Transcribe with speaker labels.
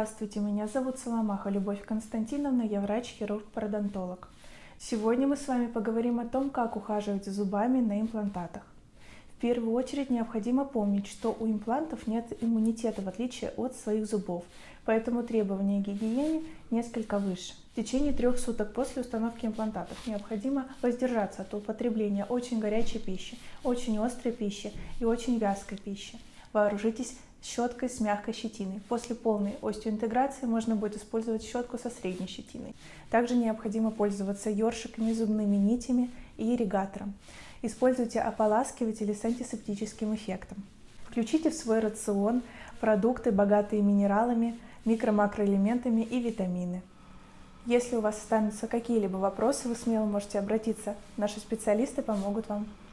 Speaker 1: Здравствуйте, меня зовут Соломаха Любовь Константиновна, я врач-хирург-пародонтолог. Сегодня мы с вами поговорим о том, как ухаживать за зубами на имплантатах. В первую очередь необходимо помнить, что у имплантов нет иммунитета в отличие от своих зубов, поэтому требования к гигиене несколько выше. В течение трех суток после установки имплантатов необходимо воздержаться от употребления очень горячей пищи, очень острой пищи и очень вязкой пищи. Вооружитесь щеткой с мягкой щетиной. После полной остеоинтеграции можно будет использовать щетку со средней щетиной. Также необходимо пользоваться ёршиками, зубными нитями и ирригатором. Используйте ополаскиватели с антисептическим эффектом. Включите в свой рацион продукты, богатые минералами, микро-макроэлементами и витамины. Если у вас останутся какие-либо вопросы, вы смело можете обратиться. Наши специалисты помогут вам.